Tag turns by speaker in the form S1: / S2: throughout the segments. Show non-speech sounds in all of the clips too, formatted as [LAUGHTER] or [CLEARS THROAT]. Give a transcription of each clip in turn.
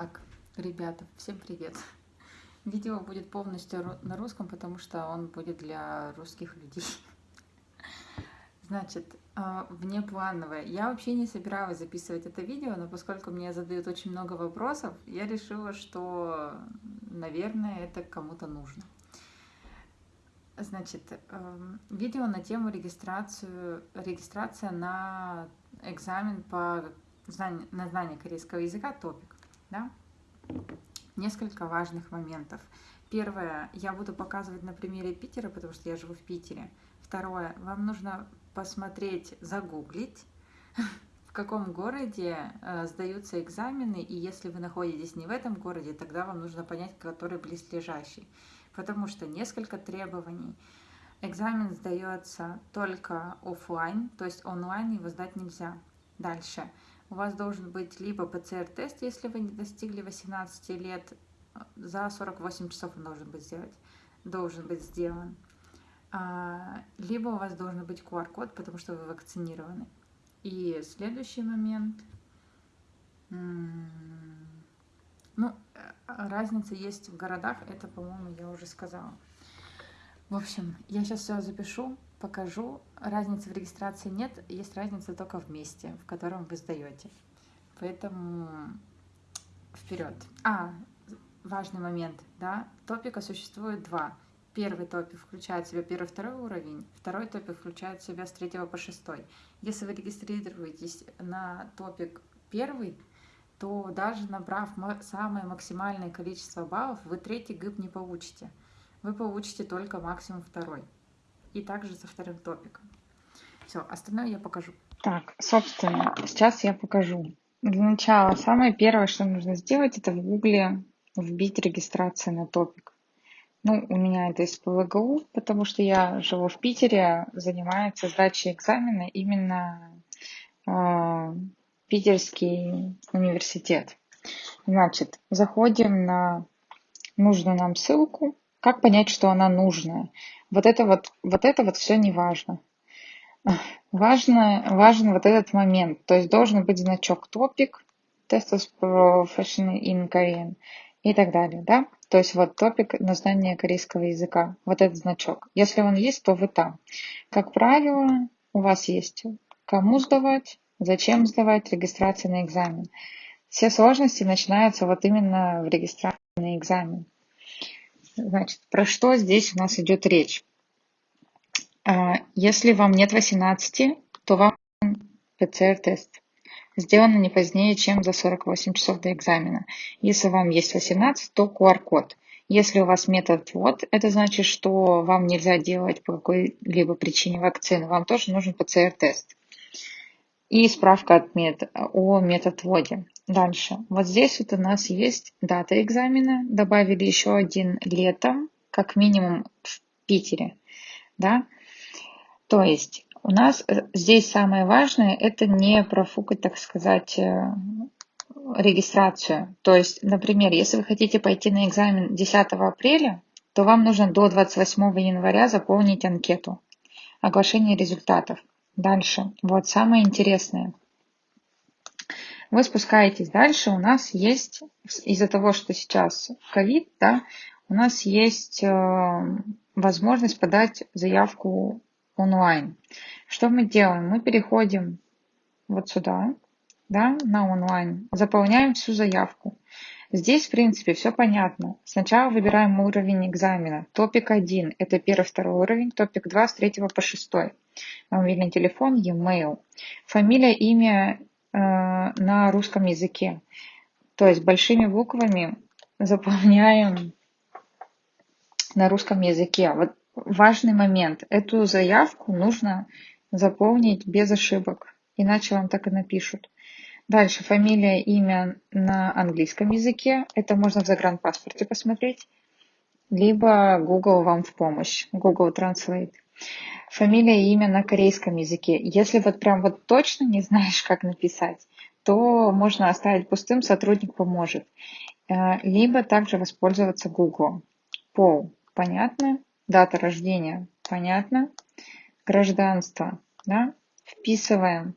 S1: Итак, ребята, всем привет! Видео будет полностью на русском, потому что он будет для русских людей. Значит, а, внеплановое. Я вообще не собиралась записывать это видео, но поскольку мне задают очень много вопросов, я решила, что, наверное, это кому-то нужно. Значит, эм, видео на тему регистрацию, регистрация на экзамен по знание, на знание корейского языка топик. Да? Несколько важных моментов. Первое, я буду показывать на примере Питера, потому что я живу в Питере. Второе, вам нужно посмотреть, загуглить, [LAUGHS] в каком городе э, сдаются экзамены, и если вы находитесь не в этом городе, тогда вам нужно понять, который близлежащий. Потому что несколько требований. Экзамен сдается только офлайн, то есть онлайн его сдать нельзя. Дальше у вас должен быть либо ПЦР-тест, если вы не достигли 18 лет, за 48 часов он должен быть сделать, должен быть сделан. А, либо у вас должен быть QR-код, потому что вы вакцинированы. И следующий момент. Ну, разница есть в городах, это, по-моему, я уже сказала. В общем, я сейчас все запишу, покажу. Разницы в регистрации нет, есть разница только в месте, в котором вы сдаете. Поэтому вперед. А, важный момент, да, топика существует два. Первый топик включает в себя первый второй уровень, второй топик включает в себя с третьего по шестой. Если вы регистрируетесь на топик первый, то даже набрав самое максимальное количество баллов, вы третий ГИП не получите. Вы получите только максимум второй и также со вторым топиком. Все, остальное я покажу.
S2: Так, собственно, сейчас я покажу. Для начала, самое первое, что нужно сделать, это в гугле вбить регистрацию на топик. Ну, у меня это из ПВГУ, потому что я живу в Питере, занимается сдачей экзамена именно э, Питерский университет. Значит, заходим на нужную нам ссылку. Как понять, что она нужная? Вот это вот, вот это вот все не важно. Важно, важен вот этот момент. То есть должен быть значок топик, Test of Profession in Korean и так далее, да? То есть вот топик на знание корейского языка, вот этот значок. Если он есть, то вы там. Как правило, у вас есть кому сдавать, зачем сдавать, регистрация на экзамен. Все сложности начинаются вот именно в регистрации на экзамен. Значит, про что здесь у нас идет речь? А, если вам нет 18, то вам ПЦР-тест. Сделано не позднее, чем за 48 часов до экзамена. Если вам есть 18, то QR-код. Если у вас метод вот, это значит, что вам нельзя делать по какой-либо причине вакцины. Вам тоже нужен ПЦР-тест. И справка от мет, о методводе. Дальше. Вот здесь вот у нас есть дата экзамена. Добавили еще один летом, как минимум в Питере. Да? То есть у нас э, здесь самое важное это не профукать, так сказать, э, регистрацию. То есть, например, если вы хотите пойти на экзамен 10 апреля, то вам нужно до 28 января заполнить анкету. Оглашение результатов. Дальше. Вот самое интересное. Вы спускаетесь дальше. У нас есть, из-за того, что сейчас ковид, да, у нас есть э, возможность подать заявку онлайн. Что мы делаем? Мы переходим вот сюда, да, на онлайн, заполняем всю заявку. Здесь, в принципе, все понятно. Сначала выбираем уровень экзамена. Топик 1 – это первый, второй уровень. Топик 2 – с 3 по 6. Мобильный телефон, e-mail. Фамилия, имя э, на русском языке. То есть большими буквами заполняем на русском языке. Вот важный момент. Эту заявку нужно заполнить без ошибок, иначе вам так и напишут. Дальше фамилия, имя на английском языке. Это можно в загранпаспорте посмотреть. Либо Google вам в помощь. Google Translate. Фамилия и имя на корейском языке. Если вот прям вот точно не [LAUGHS] знаешь, как написать, то можно оставить пустым, сотрудник поможет. Э, либо также воспользоваться Google. Пол. Понятно? Дата рождения. Понятно? Гражданство. Да? Вписываем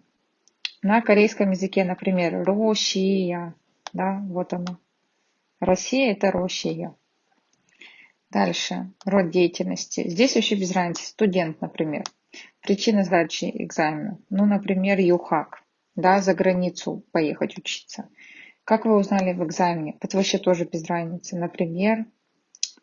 S2: на корейском языке, например, Россия, да, вот оно, Россия – это Россия. Дальше. Род деятельности. Здесь вообще без разницы. Студент, например. Причина сдачи экзамена. Ну, например, ЮХАК. Да, за границу поехать учиться. Как вы узнали в экзамене? Это вообще тоже без разницы. Например,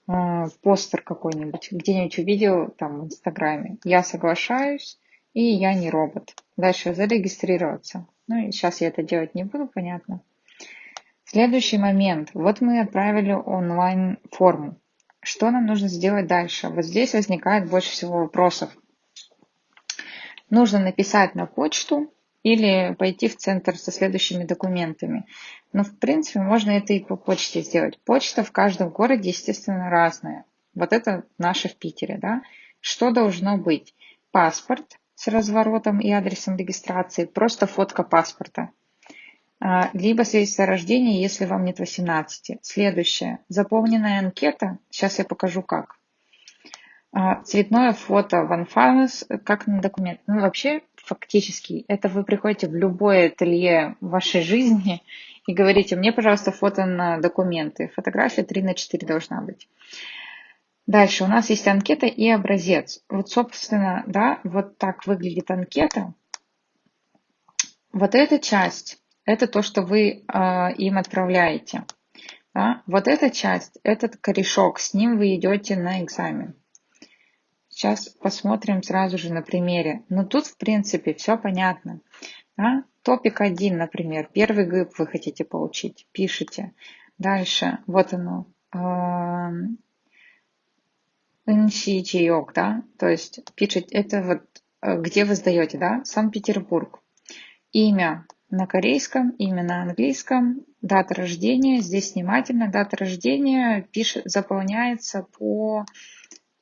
S2: э, постер какой-нибудь, где-нибудь увидел там в Инстаграме. Я соглашаюсь, и я не робот. Дальше зарегистрироваться. Ну и сейчас я это делать не буду, понятно. Следующий момент. Вот мы отправили онлайн форму. Что нам нужно сделать дальше? Вот здесь возникает больше всего вопросов. Нужно написать на почту или пойти в центр со следующими документами. Но, в принципе, можно это и по почте сделать. Почта в каждом городе, естественно, разная. Вот это наша в Питере, да. Что должно быть? Паспорт с разворотом и адресом регистрации, просто фотка паспорта. А, либо свидетельство о рождении, если вам нет 18. Следующее. Заполненная анкета. Сейчас я покажу как. А, цветное фото в Анфанус, как на документ. Ну, вообще, фактически, это вы приходите в любое ателье вашей жизни и говорите, мне, пожалуйста, фото на документы. Фотография 3 на 4 должна быть. Дальше у нас есть анкета и образец. Вот, собственно, да, вот так выглядит анкета. Вот эта часть это то, что вы э, им отправляете. Да? Вот эта часть, этот корешок, с ним вы идете на экзамен. Сейчас посмотрим сразу же на примере. Но тут, в принципе, все понятно. Да? Топик 1, например, первый ГИП вы хотите получить, пишите. Дальше, вот оно, Нсичиок, да, то есть пишите, это вот э, где вы сдаете, да, Санкт-Петербург. Имя, на корейском, имя на английском, дата рождения, здесь внимательно, дата рождения пишет, заполняется по,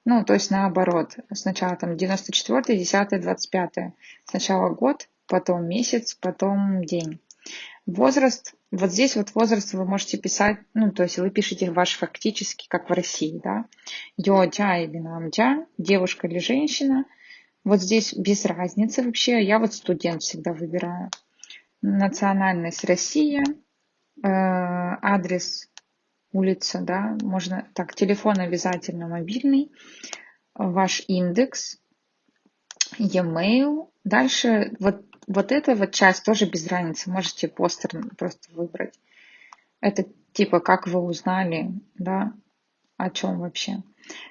S2: ну, то есть наоборот, сначала там 94, 10, 25, сначала год, потом месяц, потом день. Возраст, вот здесь вот возраст вы можете писать, ну, то есть вы пишете ваш фактически, как в России, да, йо-джа или намджа, девушка или женщина, вот здесь без разницы вообще, я вот студент всегда выбираю. Национальность Россия, э, адрес улица, да, можно, так, телефон обязательно мобильный, ваш индекс, e-mail. Дальше вот, вот эта вот часть тоже без разницы, можете постер просто выбрать. Это типа, как вы узнали, да, о чем вообще.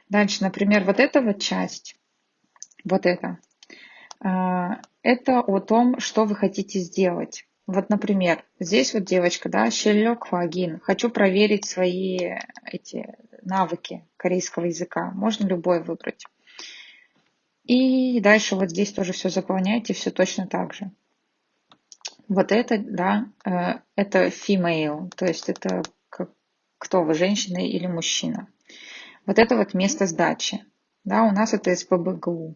S2: Дальше, например, вот эта вот часть, вот это, а, это о том, что вы хотите сделать. Вот, например, здесь вот девочка, да, Щелек Хвагин. Хочу проверить свои эти навыки корейского языка. Можно любой выбрать. И дальше вот здесь тоже все заполняйте, все точно так же. Вот это, да, э, это female, то есть это кто вы, женщина или мужчина. Вот это вот место сдачи. Да, у нас это СПБГУ.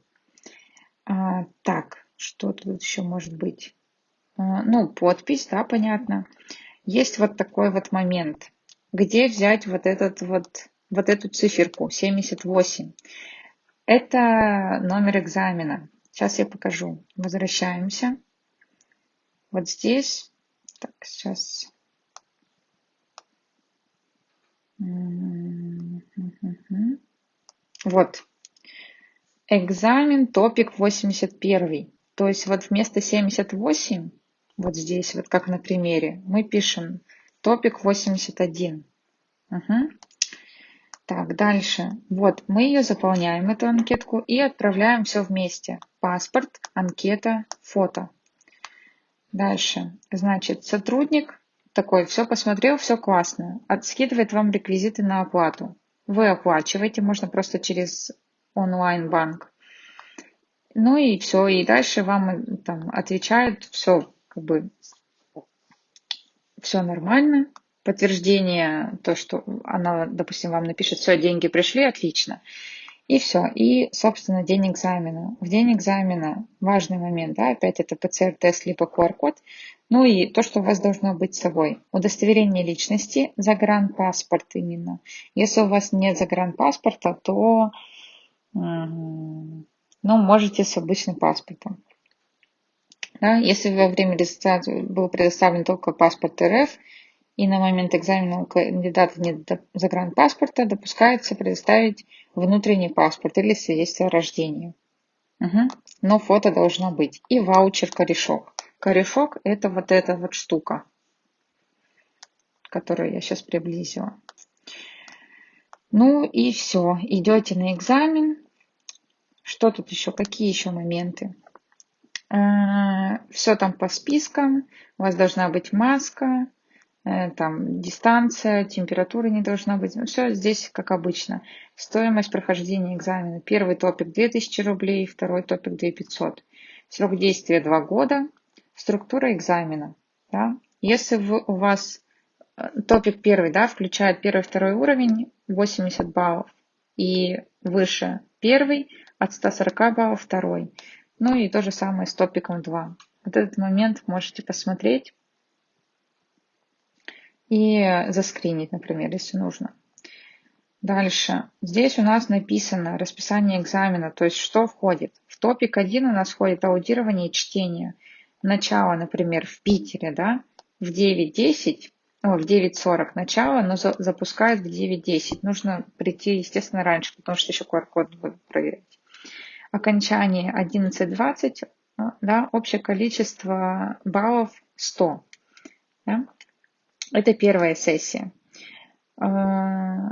S2: А, так, что тут еще может быть? А, ну, подпись, да, понятно. Есть вот такой вот момент. Где взять вот этот вот, вот эту циферку 78? Это номер экзамена. Сейчас я покажу. Возвращаемся. Вот здесь. Так, сейчас. Вот. Экзамен, топик 81. То есть вот вместо 78, вот здесь, вот как на примере, мы пишем топик 81. Угу. Так, дальше. Вот, мы ее заполняем, эту анкетку, и отправляем все вместе. Паспорт, анкета, фото. Дальше. Значит, сотрудник такой, все посмотрел, все классно. Отскидывает вам реквизиты на оплату. Вы оплачиваете, можно просто через онлайн-банк. Ну и все, и дальше вам э, там отвечают, все, как бы, все нормально. Подтверждение, то, что она, допустим, вам напишет, все, деньги пришли, отлично. И все. И, собственно, день экзамена. В день экзамена важный момент, да, опять это ПЦР-тест либо QR-код. Ну и то, что у вас должно быть с собой. Удостоверение личности, загранпаспорт именно. Если у вас нет загранпаспорта, то ну, можете с обычным паспортом. Да, если во время регистрации был предоставлен только паспорт РФ и на момент экзамена кандидата нет загранпаспорта, допускается предоставить внутренний паспорт или свидетельство о рождении. Угу. Но фото должно быть. И ваучер-корешок. Корешок – это вот эта вот штука, которую я сейчас приблизила. Ну и все. Идете на экзамен. Что тут еще? Какие еще моменты? А, все там по спискам. У вас должна быть маска, там дистанция, температура не должна быть. Ну, все здесь как обычно. Стоимость прохождения экзамена. Первый топик 2000 рублей, второй топик 2500. Срок действия 2 года. Структура экзамена. Да? Если вы, у вас э, топик первый да, включает первый второй уровень 80 баллов и выше первый от 140 баллов второй. Ну и то же самое с топиком 2. Вот этот момент можете посмотреть и заскринить, например, если нужно. Дальше. Здесь у нас написано расписание экзамена, то есть что входит. В топик 1 у нас входит аудирование и чтение. Начало, например, в Питере, да, в 9.10, о, в 9.40 начало, но за, запускают в 9.10. Нужно прийти, естественно, раньше, потому что еще QR-код будут проверять. Окончание 11.20, да, общее количество баллов 100. Это первая сессия. А,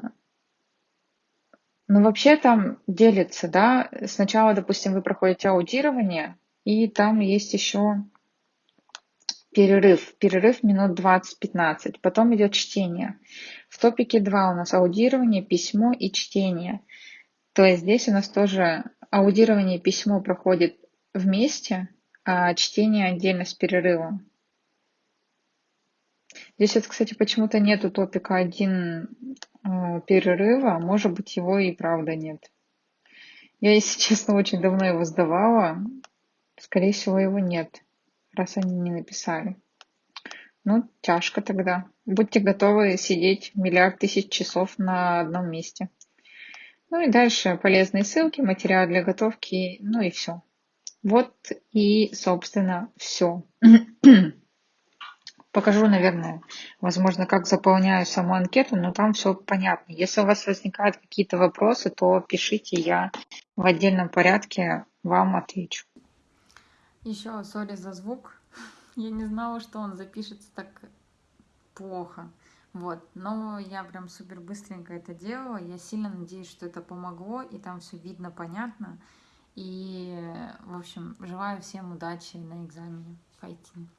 S2: ну, вообще там делится, да. Сначала, допустим, вы проходите аудирование, и там есть еще перерыв. Перерыв минут 20-15. Потом идет чтение. В топике 2 у нас аудирование, письмо и чтение. То есть здесь у нас тоже аудирование и письмо проходит вместе, а чтение отдельно с перерывом. Здесь вот, кстати, почему-то нету топика один э, перерыва, может быть, его и правда нет. Я, если [LAUGHS] честно, очень давно его сдавала. Скорее всего, его нет, раз они не написали. Ну, тяжко тогда. Будьте готовы сидеть миллиард тысяч часов на одном месте. Ну и дальше полезные ссылки, материал для готовки, ну и все. Вот и, собственно, все. [CLEARS THROAT] Покажу, наверное, возможно, как заполняю саму анкету, но там все понятно. Если у вас возникают какие-то вопросы, то пишите, я в отдельном порядке вам отвечу.
S1: Еще сори за звук. [LAUGHS] Я не знала, что он запишется так плохо. Вот, но я прям супер быстренько это делала. Я сильно надеюсь, что это помогло, и там все видно, понятно. И, в общем, желаю всем удачи на экзамене. Файтинг.